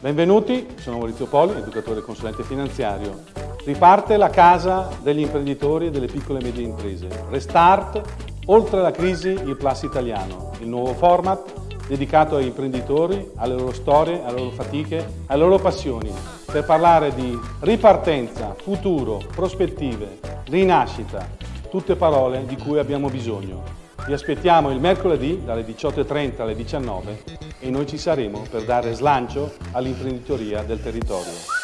Benvenuti, sono Maurizio Poli, educatore e consulente finanziario. Riparte la casa degli imprenditori e delle piccole e medie imprese. Restart, oltre la crisi, il Plus italiano, il nuovo format dedicato ai imprenditori, alle loro storie, alle loro fatiche, alle loro passioni, per parlare di ripartenza, futuro, prospettive, rinascita, tutte parole di cui abbiamo bisogno. Vi aspettiamo il mercoledì dalle 18.30 alle 19 e noi ci saremo per dare slancio all'imprenditoria del territorio.